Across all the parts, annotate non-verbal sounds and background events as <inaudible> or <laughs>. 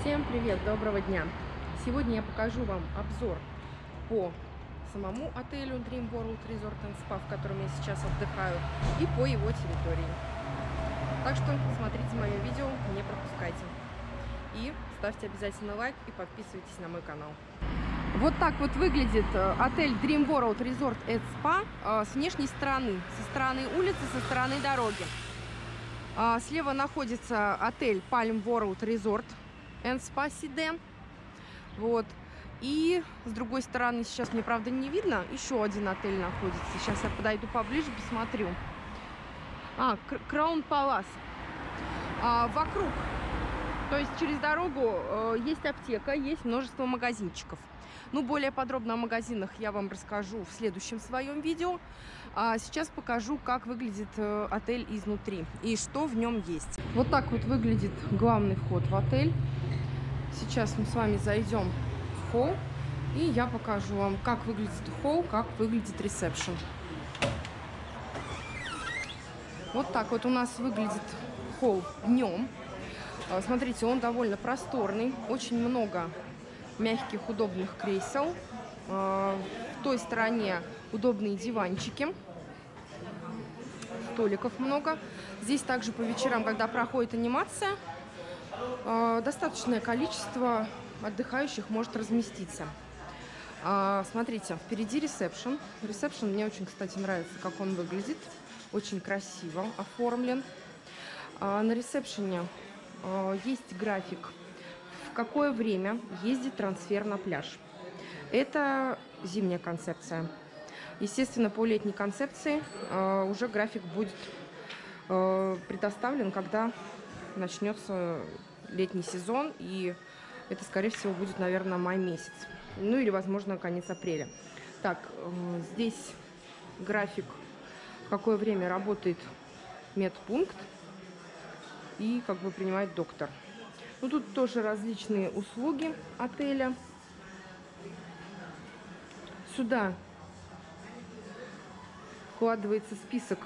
Всем привет, доброго дня! Сегодня я покажу вам обзор по самому отелю Dream World Resort and Spa, в котором я сейчас отдыхаю, и по его территории. Так что смотрите мое видео, не пропускайте. И ставьте обязательно лайк и подписывайтесь на мой канал. Вот так вот выглядит э, отель Dream World Resort and Spa э, с внешней стороны, со стороны улицы, со стороны дороги. А, слева находится отель Palm World Resort Side. Вот. И с другой стороны, сейчас мне, правда, не видно, еще один отель находится. Сейчас я подойду поближе, посмотрю. А, Краун Палас. А, вокруг, то есть через дорогу э, есть аптека, есть множество магазинчиков. Ну, более подробно о магазинах я вам расскажу в следующем своем видео. А сейчас покажу, как выглядит э, отель изнутри и что в нем есть. Вот так вот выглядит главный вход в отель. Сейчас мы с вами зайдем в холл. И я покажу вам, как выглядит холл, как выглядит ресепшн. Вот так вот у нас выглядит холл днем. А, смотрите, он довольно просторный. Очень много мягких, удобных кресел. А, в той стороне удобные диванчики. Столиков много. Здесь также по вечерам, когда проходит анимация, а, достаточное количество отдыхающих может разместиться. А, смотрите, впереди ресепшн. Ресепшн мне очень, кстати, нравится, как он выглядит. Очень красиво оформлен. На ресепшене есть график в какое время ездит трансфер на пляж. Это зимняя концепция. Естественно, по летней концепции э, уже график будет э, предоставлен, когда начнется летний сезон, и это, скорее всего, будет, наверное, май месяц. Ну или, возможно, конец апреля. Так, э, здесь график, в какое время работает медпункт и как бы принимает доктор. Ну, тут тоже различные услуги отеля. Сюда вкладывается список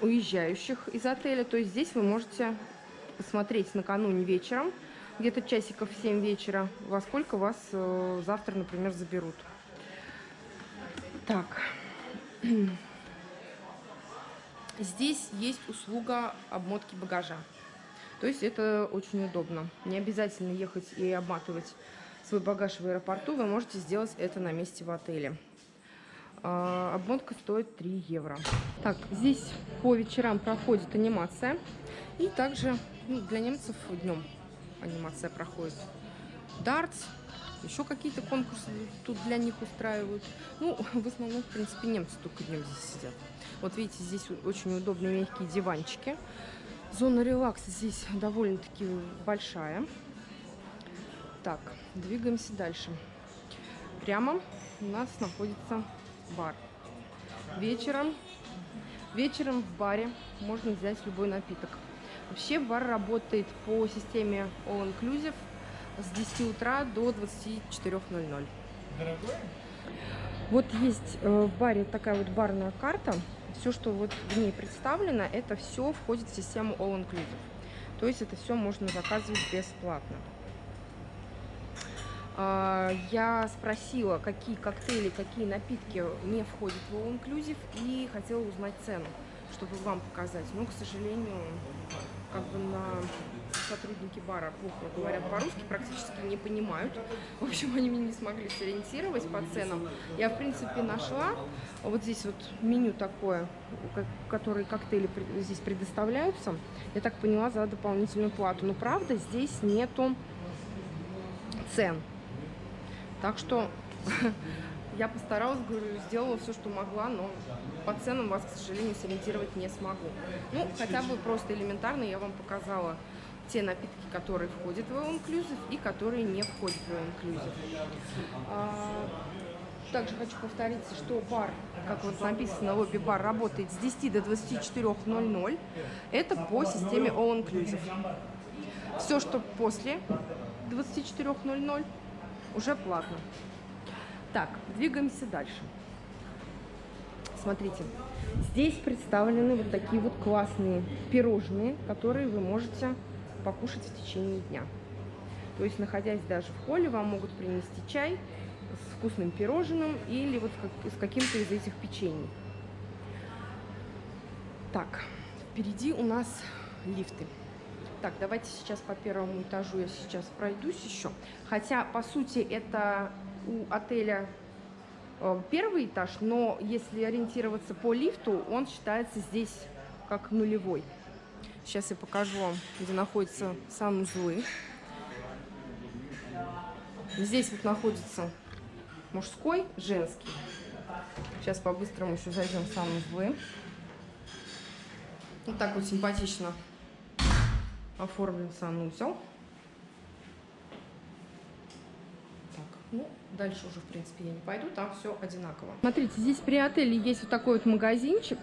уезжающих из отеля. То есть здесь вы можете посмотреть накануне вечером, где-то часиков в 7 вечера, во сколько вас э, завтра, например, заберут. Так. <clears throat> Здесь есть услуга обмотки багажа. То есть это очень удобно. Не обязательно ехать и обматывать свой багаж в аэропорту. Вы можете сделать это на месте в отеле. А, обмотка стоит 3 евро. Так, здесь по вечерам проходит анимация. И также ну, для немцев днем анимация проходит. Дартс, еще какие-то конкурсы тут для них устраивают. Ну, <laughs> в основном, в принципе, немцы только днем здесь сидят. Вот видите, здесь очень удобные мягкие диванчики. Зона релакса здесь довольно-таки большая. Так, двигаемся дальше. Прямо у нас находится бар. Вечером, вечером в баре можно взять любой напиток. Вообще бар работает по системе All Inclusive с 10 утра до 24.00. Дорогой? Вот есть э, в баре такая вот барная карта все, что вот в ней представлено, это все входит в систему All Inclusive. То есть это все можно заказывать бесплатно. А, я спросила, какие коктейли, какие напитки не входят в All Inclusive и хотела узнать цену, чтобы вам показать. Но, к сожалению, как бы на сотрудники бара плохо говорят по-русски, практически не понимают. В общем, они меня не смогли сориентировать по ценам. Я, в принципе, нашла вот здесь вот меню такое, которые коктейли здесь предоставляются. Я так поняла, за дополнительную плату. Но, правда, здесь нету цен. Так что <laughs> я постаралась, говорю, сделала все, что могла, но по ценам вас, к сожалению, сориентировать не смогу. Ну, хотя бы просто элементарно я вам показала те напитки, которые входят в Inclusive и которые не входят в Inclusive. А, также хочу повториться, что бар, как вот написано, лобби-бар работает с 10 до 24.00. Это по системе All Inclusive. Все, что после 24.00, уже платно. Так, двигаемся дальше. Смотрите, здесь представлены вот такие вот классные пирожные, которые вы можете покушать в течение дня. То есть, находясь даже в холле, вам могут принести чай с вкусным пирожным или вот с каким-то из этих печений. Так, впереди у нас лифты. Так, давайте сейчас по первому этажу я сейчас пройдусь еще. Хотя, по сути, это у отеля э, первый этаж, но если ориентироваться по лифту, он считается здесь как нулевой. Сейчас я покажу вам, где находятся санузлы. Здесь вот находится мужской, женский. Сейчас по-быстрому еще зайдем в санузлы. Вот так вот симпатично оформлен санузел. Так, ну, дальше уже, в принципе, я не пойду, там все одинаково. Смотрите, здесь при отеле есть вот такой вот магазинчик.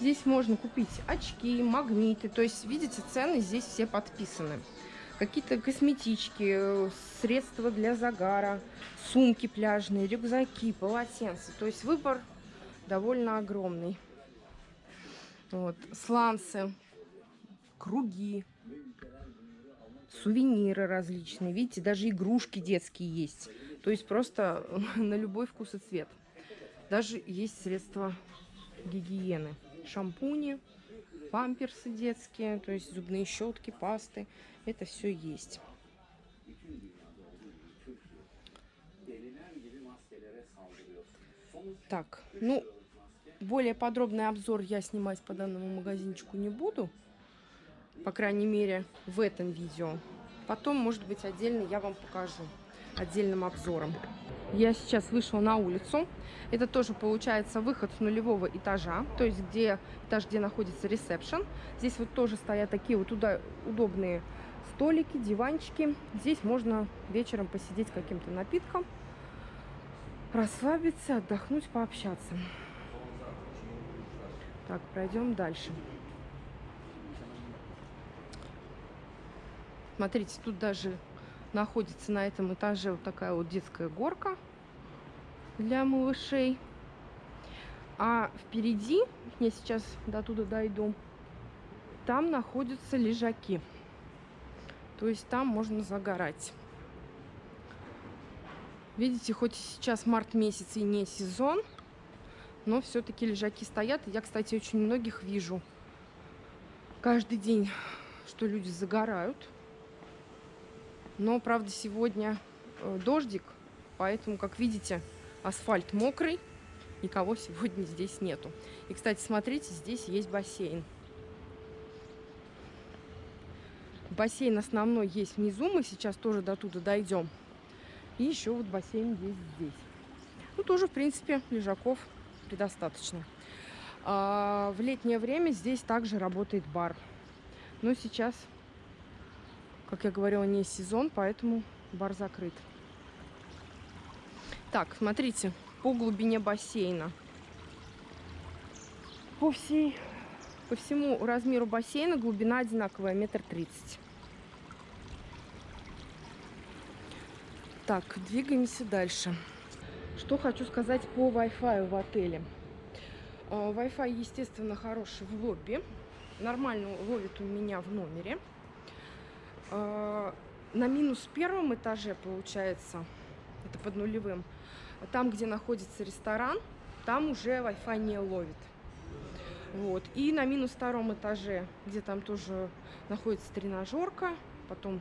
Здесь можно купить очки, магниты, то есть, видите, цены здесь все подписаны. Какие-то косметички, средства для загара, сумки пляжные, рюкзаки, полотенца. То есть выбор довольно огромный. Вот, сланцы, круги, сувениры различные. Видите, даже игрушки детские есть. То есть просто <laughs> на любой вкус и цвет. Даже есть средства гигиены. Шампуни, памперсы детские, то есть зубные щетки, пасты. Это все есть. Так, ну, более подробный обзор я снимать по данному магазинчику не буду. По крайней мере, в этом видео. Потом, может быть, отдельно я вам покажу отдельным обзором. Я сейчас вышла на улицу. Это тоже получается выход с нулевого этажа, то есть где этаж, где находится ресепшн. Здесь вот тоже стоят такие вот туда удобные столики, диванчики. Здесь можно вечером посидеть каким-то напитком, расслабиться, отдохнуть, пообщаться. Так, пройдем дальше. Смотрите, тут даже находится на этом этаже вот такая вот детская горка для малышей. А впереди, я сейчас до туда дойду, там находятся лежаки. То есть там можно загорать. Видите, хоть сейчас март месяц и не сезон, но все-таки лежаки стоят. Я, кстати, очень многих вижу каждый день, что люди загорают. Но, правда, сегодня э, дождик, поэтому, как видите, асфальт мокрый, никого сегодня здесь нету. И, кстати, смотрите, здесь есть бассейн. Бассейн основной есть внизу, мы сейчас тоже до туда дойдем. И еще вот бассейн есть здесь. Ну, тоже, в принципе, лежаков предостаточно. А в летнее время здесь также работает бар. Но сейчас как я говорила, не сезон, поэтому бар закрыт. Так, смотрите, по глубине бассейна. По, всей, по всему размеру бассейна глубина одинаковая, метр тридцать. Так, двигаемся дальше. Что хочу сказать по Wi-Fi в отеле. А, Wi-Fi, естественно, хороший в лобби. Нормально ловит у меня в номере. А, на минус первом этаже, получается, это под нулевым, там, где находится ресторан, там уже Wi-Fi не ловит. Вот. И на минус втором этаже, где там тоже находится тренажерка, потом,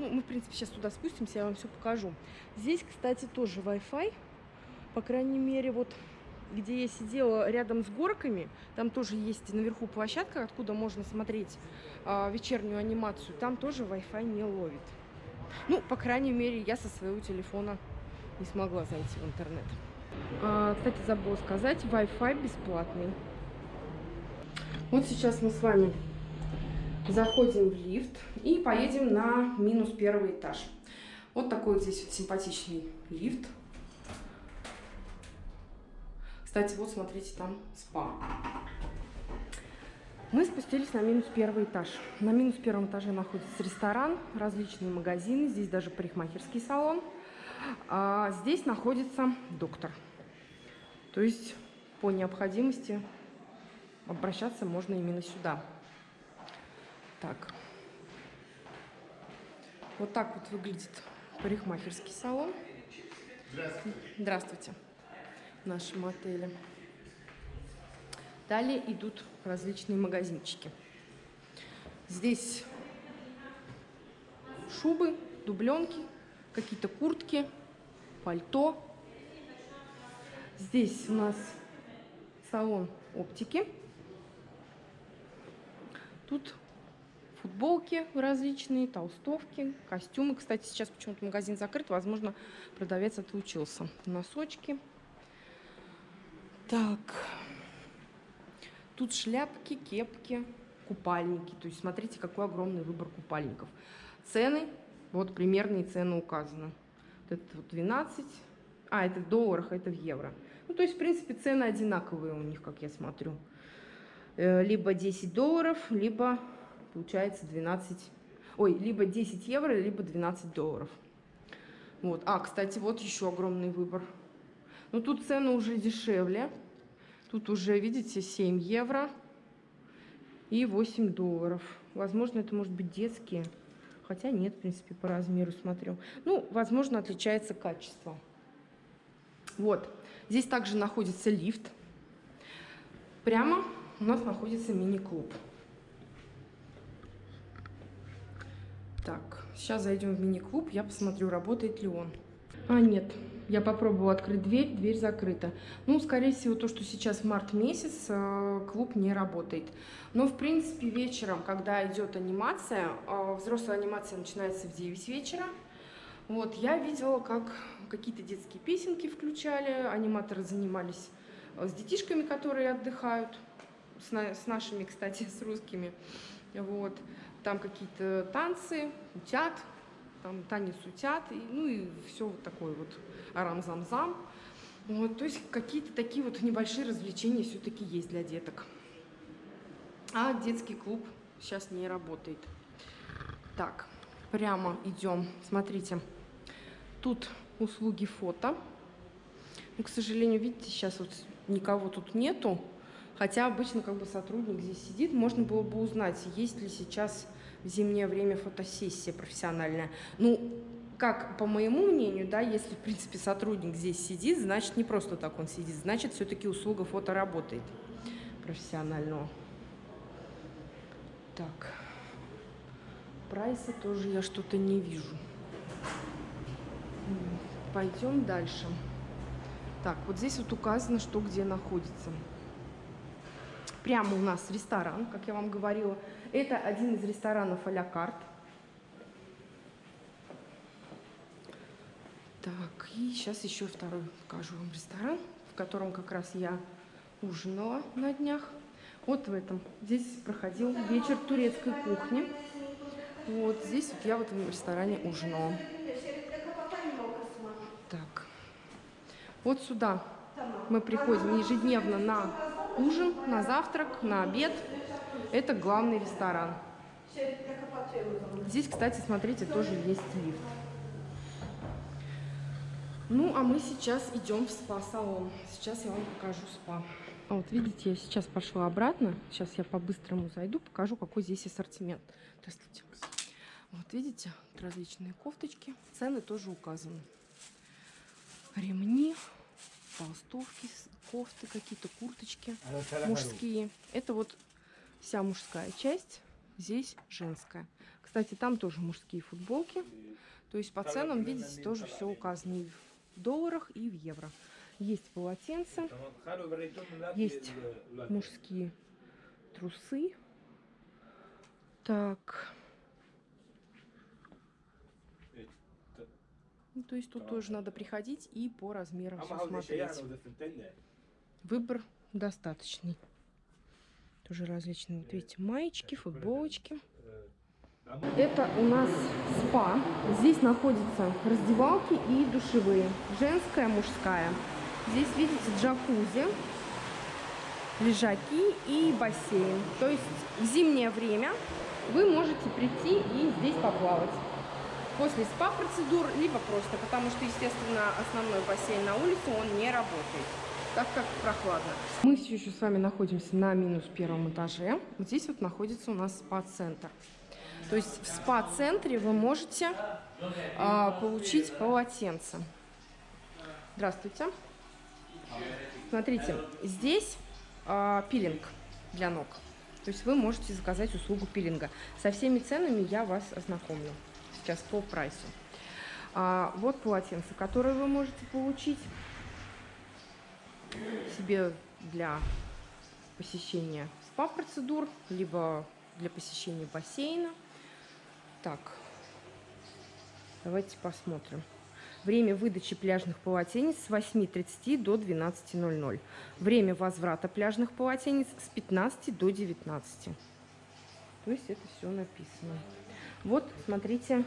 ну, мы, в принципе, сейчас туда спустимся, я вам все покажу. Здесь, кстати, тоже Wi-Fi, по крайней мере, вот где я сидела рядом с горками, там тоже есть наверху площадка, откуда можно смотреть э, вечернюю анимацию, там тоже Wi-Fi не ловит. Ну, по крайней мере, я со своего телефона не смогла зайти в интернет. А, кстати, забыла сказать, Wi-Fi бесплатный. Вот сейчас мы с вами заходим в лифт и поедем на минус первый этаж. Вот такой вот здесь вот симпатичный лифт. Кстати, вот смотрите, там спа. Мы спустились на минус первый этаж. На минус первом этаже находится ресторан, различные магазины, здесь даже парикмахерский салон. А здесь находится доктор. То есть по необходимости обращаться можно именно сюда. Так. Вот так вот выглядит парикмахерский салон. Здравствуйте. Здравствуйте. В нашем отеле. Далее идут различные магазинчики. Здесь шубы, дубленки, какие-то куртки, пальто. Здесь у нас салон оптики. Тут футболки различные, толстовки, костюмы. Кстати, сейчас почему-то магазин закрыт. Возможно, продавец отлучился. Носочки. Так. Тут шляпки, кепки, купальники. То есть смотрите, какой огромный выбор купальников. Цены, вот примерные цены указаны. Вот это вот 12, а это в долларах, а это в евро. Ну, то есть, в принципе, цены одинаковые у них, как я смотрю. Э, либо 10 долларов, либо, получается, 12... Ой, либо 10 евро, либо 12 долларов. Вот. А, кстати, вот еще огромный выбор. Но тут цены уже дешевле. Тут уже, видите, 7 евро и 8 долларов. Возможно, это может быть детские. Хотя нет, в принципе, по размеру смотрю. Ну, возможно, отличается качество. Вот. Здесь также находится лифт. Прямо у нас находится мини-клуб. Так, сейчас зайдем в мини-клуб, я посмотрю, работает ли он. А, нет, я попробовала открыть дверь, дверь закрыта. Ну, скорее всего, то, что сейчас март месяц, э, клуб не работает. Но, в принципе, вечером, когда идет анимация, э, взрослая анимация начинается в 9 вечера. Вот, я видела, как какие-то детские песенки включали, аниматоры занимались э, с детишками, которые отдыхают, с, на, с нашими, кстати, <laughs> с русскими. Вот, там какие-то танцы, утят, там танец утят, и, ну и все вот такое вот арам-зам-зам. Вот, то есть какие-то такие вот небольшие развлечения все-таки есть для деток. А детский клуб сейчас не работает. Так, прямо идем. Смотрите, тут услуги фото. Ну, к сожалению, видите, сейчас вот никого тут нету. Хотя обычно как бы сотрудник здесь сидит. Можно было бы узнать, есть ли сейчас в зимнее время фотосессия профессиональная. Ну, как по моему мнению, да, если, в принципе, сотрудник здесь сидит, значит, не просто так он сидит, значит, все-таки услуга фото работает профессионального. Так, прайса тоже я что-то не вижу. Пойдем дальше. Так, вот здесь вот указано, что где находится. Прямо у нас ресторан, как я вам говорила. Это один из ресторанов а-ля карт. Так, и сейчас еще второй покажу вам ресторан, в котором как раз я ужинала на днях. Вот в этом. Здесь проходил вечер турецкой кухни. Вот здесь вот я в этом ресторане ужинала. Так. Вот сюда мы приходим ежедневно на ужин, на завтрак, на обед. Это главный ресторан. Здесь, кстати, смотрите, тоже есть лифт. Ну, а мы сейчас идем в спа-салон. Сейчас я вам покажу спа. А вот видите, я сейчас пошла обратно. Сейчас я по-быстрому зайду, покажу, какой здесь ассортимент. Здравствуйте. Вот видите, различные кофточки. Цены тоже указаны. Ремни, толстовки, кофты какие-то, курточки мужские. Это вот вся мужская часть. Здесь женская. Кстати, там тоже мужские футболки. То есть по ценам, видите, тоже все указано и в долларах, и в евро. Есть полотенца, есть мужские трусы. Так. Ну, то есть тут тоже надо приходить и по размерам все смотреть. Выбор достаточный. Тоже различные, вот видите, маечки, футболочки. Это у нас спа. Здесь находятся раздевалки и душевые. Женская, мужская. Здесь, видите, джакузи, лежаки и бассейн. То есть в зимнее время вы можете прийти и здесь поплавать. После спа-процедур, либо просто, потому что, естественно, основной бассейн на улице, он не работает так как прохладно. Мы все еще с вами находимся на минус первом этаже. Вот здесь вот находится у нас спа-центр. То есть в спа-центре вы можете а, получить полотенце. Здравствуйте. Смотрите, здесь а, пилинг для ног. То есть вы можете заказать услугу пилинга. Со всеми ценами я вас ознакомлю сейчас по прайсу. А, вот полотенце, которое вы можете получить себе для посещения спа-процедур, либо для посещения бассейна. Так, давайте посмотрим. Время выдачи пляжных полотенец с 8.30 до 12.00. Время возврата пляжных полотенец с 15 до 19. То есть это все написано. Вот, смотрите,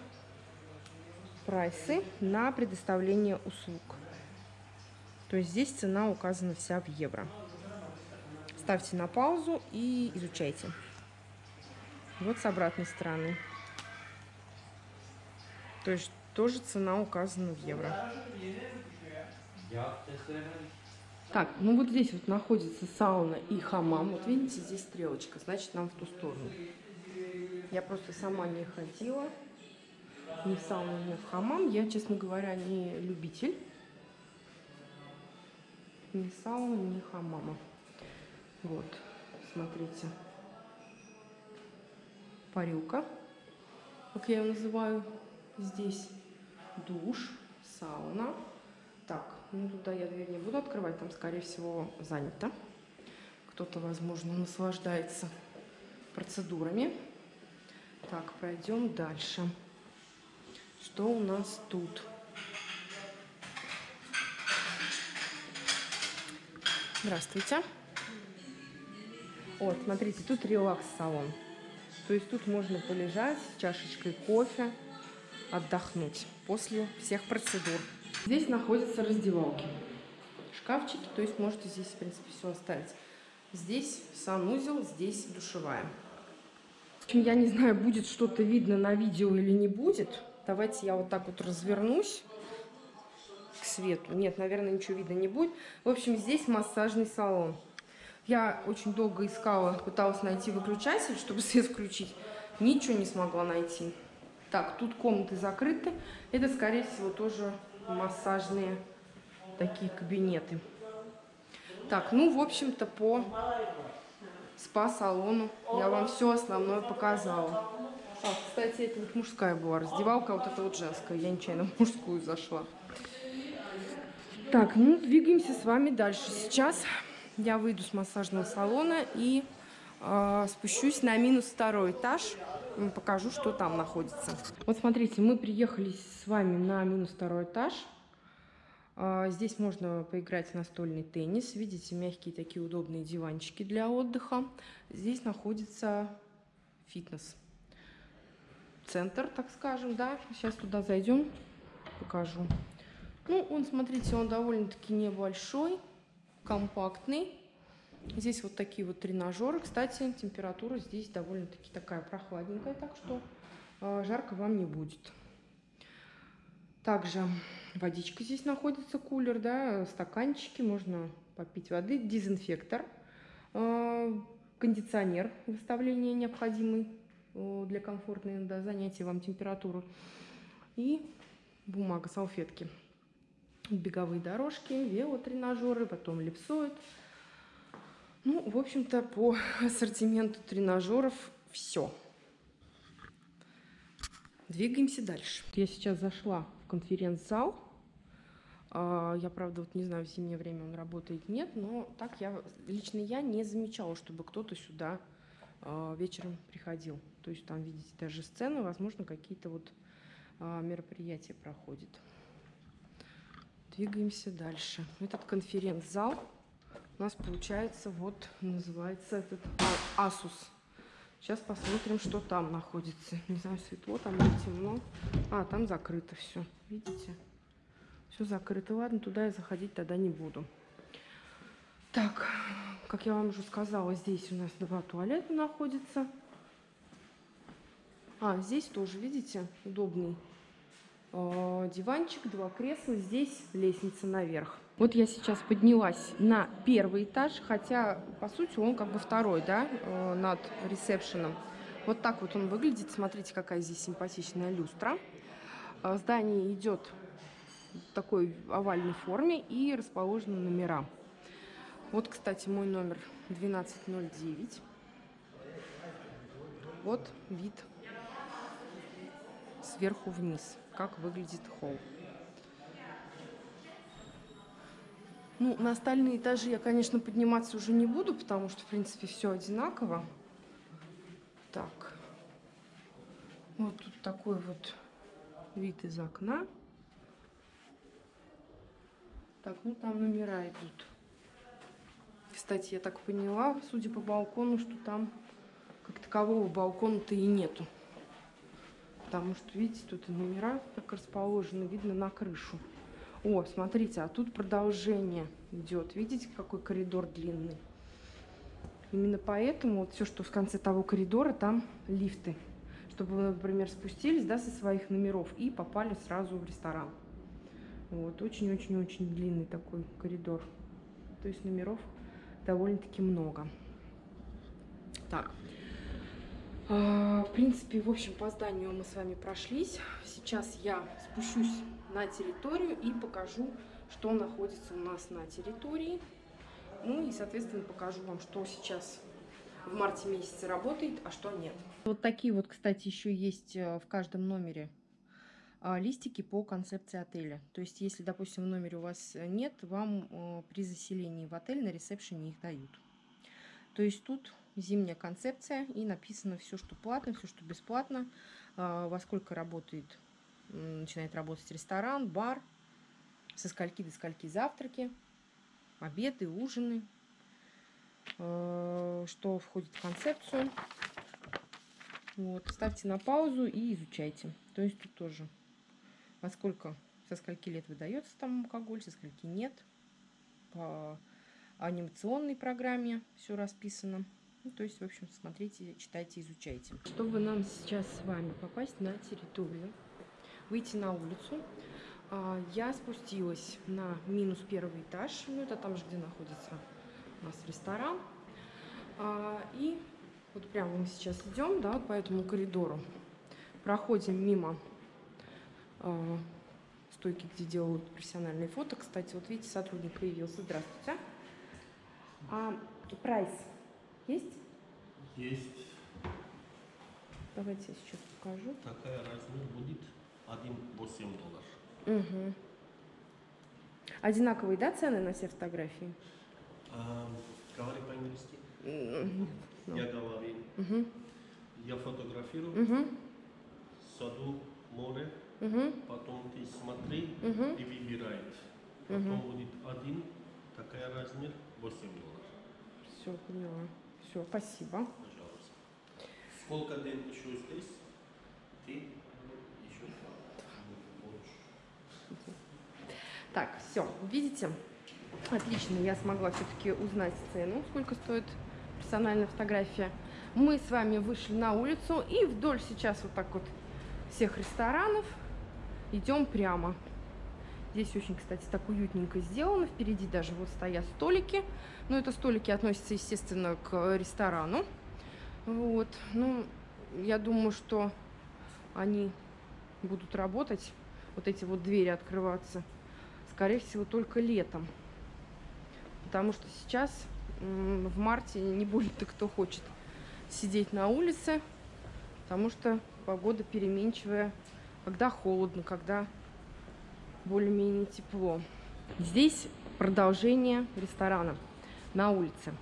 прайсы на предоставление услуг. То есть здесь цена указана вся в евро. Ставьте на паузу и изучайте. Вот с обратной стороны. То есть тоже цена указана в евро. Так, ну вот здесь вот находится сауна и хамам. Вот видите, здесь стрелочка, значит нам в ту сторону. Я просто сама не ходила ни в сауну, ни в хамам. Я, честно говоря, не любитель ни сауны, ни хамама. Вот, смотрите. Парилка, как я ее называю здесь. Душ, сауна. Так, ну туда я дверь не буду открывать, там, скорее всего, занято. Кто-то, возможно, наслаждается процедурами. Так, пройдем дальше. Что у нас тут? Здравствуйте. Вот, смотрите, тут релакс-салон. То есть тут можно полежать с чашечкой кофе, отдохнуть после всех процедур. Здесь находятся раздевалки, шкафчики, то есть можете здесь, в принципе, все оставить. Здесь санузел, здесь душевая. В общем, я не знаю, будет что-то видно на видео или не будет. Давайте я вот так вот развернусь к свету. Нет, наверное, ничего видно не будет. В общем, здесь массажный салон. Я очень долго искала, пыталась найти выключатель, чтобы свет включить. Ничего не смогла найти. Так, тут комнаты закрыты. Это, скорее всего, тоже массажные такие кабинеты. Так, ну, в общем-то, по спа-салону. Я вам все основное показала. А, кстати, это вот мужская была раздевалка, а вот это вот женская. Я нечаянно в мужскую зашла. Так, ну, двигаемся с вами дальше. Сейчас я выйду с массажного салона и э, спущусь на минус второй этаж. Покажу, что там находится. Вот смотрите, мы приехали с вами на минус второй этаж. А, здесь можно поиграть в настольный теннис. Видите, мягкие такие удобные диванчики для отдыха. Здесь находится фитнес. Центр, так скажем, да. Сейчас туда зайдем, покажу. Ну, он, смотрите, он довольно-таки небольшой, компактный. Здесь вот такие вот тренажеры. Кстати, температура здесь довольно-таки такая прохладненькая, так что э, жарко вам не будет. Также водичка здесь находится, кулер, да, стаканчики, можно попить воды, дезинфектор, э, кондиционер выставления необходимый э, для комфортной да, занятия вам температуры и бумага, салфетки. Беговые дорожки, велотренажеры, потом липсоид. Ну, в общем-то, по <laughs> ассортименту тренажеров все. Двигаемся дальше. Я сейчас зашла конференц-зал. А, я, правда, вот не знаю, в зимнее время он работает, нет, но так я, лично я не замечала, чтобы кто-то сюда а, вечером приходил. То есть там, видите, даже сцены, возможно, какие-то вот а, мероприятия проходят. Двигаемся дальше. Этот конференц-зал у нас получается, вот, называется этот Asus. Сейчас посмотрим, что там находится. Не знаю, светло там или темно. А, там закрыто все. Видите? Все закрыто. Ладно, туда я заходить тогда не буду. Так, как я вам уже сказала, здесь у нас два туалета находятся. А, здесь тоже, видите, удобный диванчик, два кресла. Здесь лестница наверх. Вот я сейчас поднялась на первый этаж, хотя, по сути, он как бы второй, да, э, над ресепшеном. Вот так вот он выглядит. Смотрите, какая здесь симпатичная люстра. А, здание идет в такой овальной форме и расположены номера. Вот, кстати, мой номер 1209. Вот вид сверху вниз, как выглядит холл. Ну, на остальные этажи я, конечно, подниматься уже не буду, потому что, в принципе, все одинаково. Так. Вот тут такой вот вид из окна. Так, ну там номера идут. Кстати, я так поняла, судя по балкону, что там как такового балкона-то и нету. Потому что, видите, тут и номера так расположены, видно на крышу. О, смотрите, а тут продолжение идет. Видите, какой коридор длинный? Именно поэтому вот все, что в конце того коридора, там лифты. Чтобы вы, например, спустились да, со своих номеров и попали сразу в ресторан. Вот, очень-очень-очень длинный такой коридор. То есть номеров довольно-таки много. Так. А, в принципе, в общем, по зданию мы с вами прошлись. Сейчас я спущусь на территорию и покажу, что находится у нас на территории. Ну и, соответственно, покажу вам, что сейчас в марте месяце работает, а что нет. Вот такие вот, кстати, еще есть э, в каждом номере а, листики по концепции отеля. То есть, если, допустим, в номере у вас нет, вам э, при заселении в отель на ресепшене их дают. То есть тут зимняя концепция и написано все, что платно, все, что бесплатно, а, во сколько работает начинает работать ресторан, бар, со скольки до скольки завтраки, обеды, ужины, э, что входит в концепцию. Вот, ставьте на паузу и изучайте. То есть тут тоже во сколько, со скольки лет выдается там алкоголь, со скольки нет. По анимационной программе все расписано. Ну, то есть, в общем, смотрите, читайте, изучайте. Чтобы нам сейчас с вами попасть на территорию, выйти на улицу. А, я спустилась на минус первый этаж, ну это там же, где находится у нас ресторан. А, и вот прямо мы сейчас идем, да, по этому коридору. Проходим мимо а, стойки, где делают профессиональные фото. Кстати, вот видите, сотрудник появился. Здравствуйте. А прайс есть? Есть. Давайте я сейчас покажу. Такая размер будет 1,8 долларов. Угу. Одинаковые, да, цены на все фотографии? А, говори по-английски. -hmm. Я говорю. Угу. Я фотографирую. Угу. Саду, море. Угу. Потом ты смотри угу. и выбираешь. Потом угу. будет один, такая размер, 8 долларов. Все, поняла. Все, спасибо. Пожалуйста. Сколько дней еще здесь? Ты Так, все, видите? Отлично, я смогла все-таки узнать цену, сколько стоит персональная фотография. Мы с вами вышли на улицу и вдоль сейчас вот так вот всех ресторанов идем прямо. Здесь очень, кстати, так уютненько сделано. Впереди даже вот стоят столики. Но это столики относятся, естественно, к ресторану. Вот. Ну, я думаю, что они будут работать. Вот эти вот двери открываться скорее всего, только летом. Потому что сейчас, в марте, не будет-то кто хочет сидеть на улице, потому что погода переменчивая, когда холодно, когда более-менее тепло. Здесь продолжение ресторана на улице.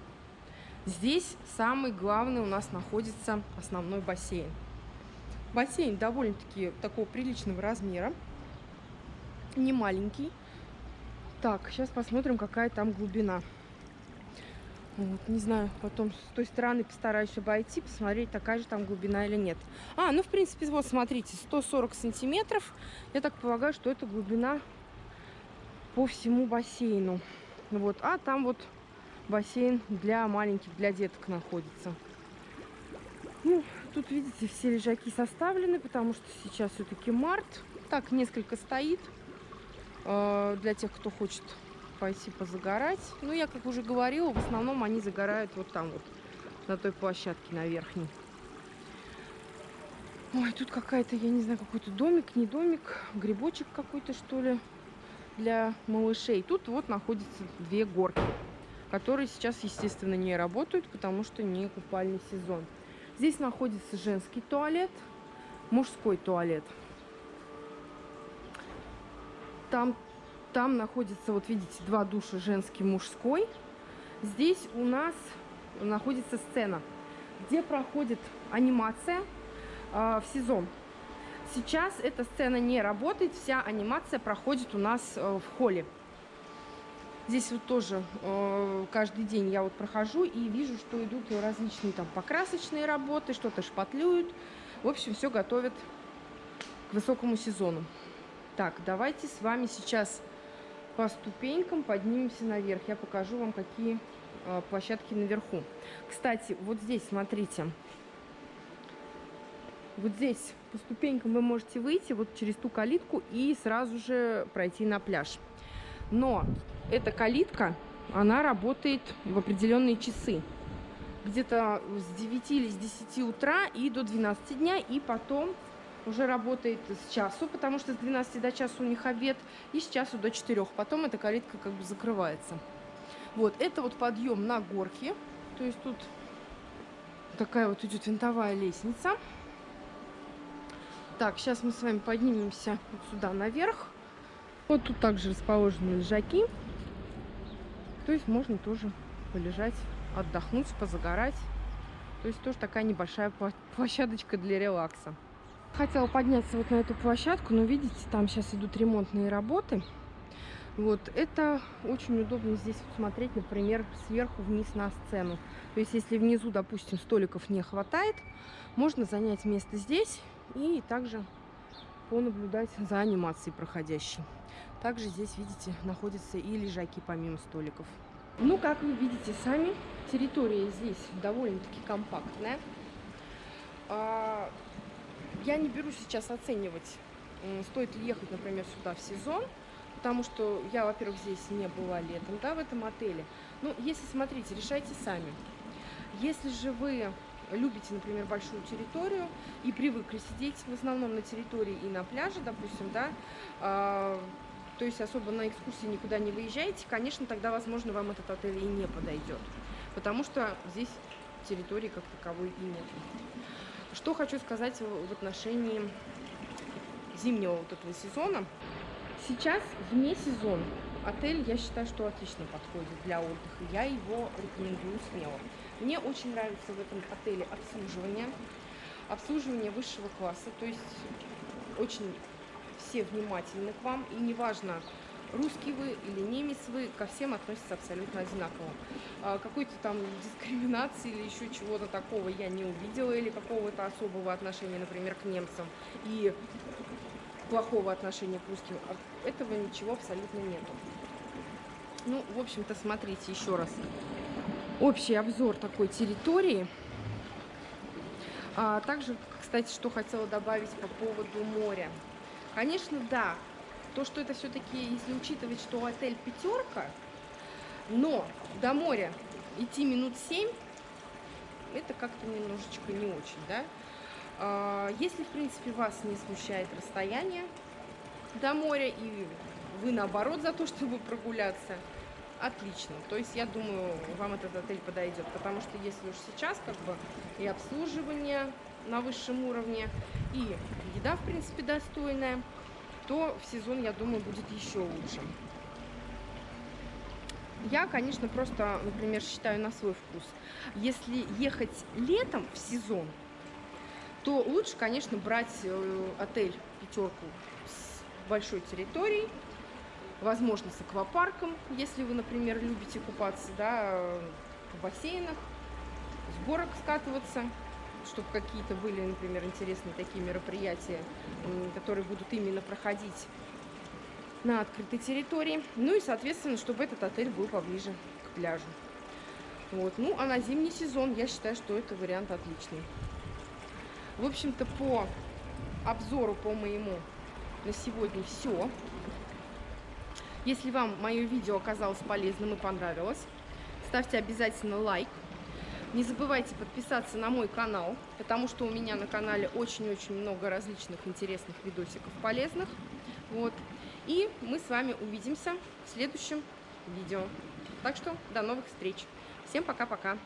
Здесь самый главный у нас находится основной бассейн. Бассейн довольно-таки такого приличного размера, не маленький. Так, сейчас посмотрим, какая там глубина. Вот, не знаю, потом с той стороны постараюсь обойти, посмотреть, такая же там глубина или нет. А, ну, в принципе, вот, смотрите, 140 сантиметров. Я так полагаю, что это глубина по всему бассейну. Вот, а там вот бассейн для маленьких, для деток находится. Ну, тут, видите, все лежаки составлены, потому что сейчас все-таки март. Так, несколько стоит. Э, для тех, кто хочет пойти позагорать. Ну, я, как уже говорила, в основном они загорают вот там вот, на той площадке, на верхней. Ой, тут какая-то, я не знаю, какой-то домик, не домик, грибочек какой-то, что ли, для малышей. Тут вот находятся две горки, которые сейчас, естественно, не работают, потому что не купальный сезон. Здесь находится женский туалет, мужской туалет. Там, там находится, вот видите, два душа, женский, мужской. Здесь у нас находится сцена, где проходит анимация э, в сезон. Сейчас эта сцена не работает, вся анимация проходит у нас э, в холле. Здесь вот тоже э, каждый день я вот прохожу и вижу, что идут различные там покрасочные работы, что-то шпатлюют. В общем, все готовят к высокому сезону. Так, давайте с вами сейчас по ступенькам поднимемся наверх. Я покажу вам, какие э, площадки наверху. Кстати, вот здесь, смотрите, вот здесь по ступенькам вы можете выйти вот через ту калитку и сразу же пройти на пляж. Но эта калитка, она работает в определенные часы. Где-то с 9 или с 10 утра и до 12 дня, и потом уже работает с часу, потому что с 12 до часу у них обед, и с часу до 4. Потом эта калитка как бы закрывается. Вот, это вот подъем на горке, то есть тут такая вот идет винтовая лестница. Так, сейчас мы с вами поднимемся вот сюда наверх. Вот тут также расположены лежаки. То есть можно тоже полежать, отдохнуть, позагорать. То есть тоже такая небольшая площадочка для релакса. Хотела подняться вот на эту площадку, но видите, там сейчас идут ремонтные работы. Вот, это очень удобно здесь смотреть, например, сверху вниз на сцену. То есть, если внизу, допустим, столиков не хватает, можно занять место здесь и также понаблюдать за анимацией проходящей. Также здесь, видите, находятся и лежаки помимо столиков. Ну, как вы видите сами, территория здесь довольно-таки компактная. Я не беру сейчас оценивать, стоит ли ехать, например, сюда в сезон, потому что я, во-первых, здесь не была летом, да, в этом отеле. Ну, если, смотрите, решайте сами. Если же вы любите, например, большую территорию и привыкли сидеть в основном на территории и на пляже, допустим, да, э, то есть особо на экскурсии никуда не выезжаете, конечно, тогда, возможно, вам этот отель и не подойдет, потому что здесь территории как таковой и нет. Что хочу сказать в отношении зимнего вот этого сезона. Сейчас вне сезона отель, я считаю, что отлично подходит для отдыха. Я его рекомендую смело. Мне очень нравится в этом отеле обслуживание. Обслуживание высшего класса, то есть очень все внимательны к вам. И неважно, русский вы или немец вы, ко всем относятся абсолютно одинаково. А, Какой-то там дискриминации или еще чего-то такого я не увидела, или какого-то особого отношения, например, к немцам, и плохого отношения к русским. Этого ничего абсолютно нету. Ну, в общем-то, смотрите еще раз общий обзор такой территории. А также, кстати, что хотела добавить по поводу моря. Конечно, да, то, что это все-таки, если учитывать, что отель пятерка, но до моря идти минут семь, это как-то немножечко не очень, да. А, если, в принципе, вас не смущает расстояние до моря, и вы, наоборот, за то, <laughs> чтобы прогуляться, отлично. То есть я думаю, вам этот отель подойдет, потому что если уж сейчас как бы и обслуживание на высшем уровне, и еда, в принципе, достойная, то в сезон, я думаю, будет еще лучше. Я, конечно, просто, например, считаю на свой вкус. Если ехать летом в сезон, то лучше, конечно, брать э, отель пятерку с большой территорией, возможно, с аквапарком, если вы, например, любите купаться, да, в бассейнах, с горок скатываться, чтобы какие-то были, например, интересные такие мероприятия, которые будут именно проходить на открытой территории. Ну и, соответственно, чтобы этот отель был поближе к пляжу. Вот. Ну, а на зимний сезон я считаю, что это вариант отличный. В общем-то, по обзору, по моему, на сегодня все. Если вам мое видео оказалось полезным и понравилось, ставьте обязательно лайк. Не забывайте подписаться на мой канал, потому что у меня на канале очень-очень много различных интересных видосиков полезных. Вот. И мы с вами увидимся в следующем видео. Так что до новых встреч. Всем пока-пока.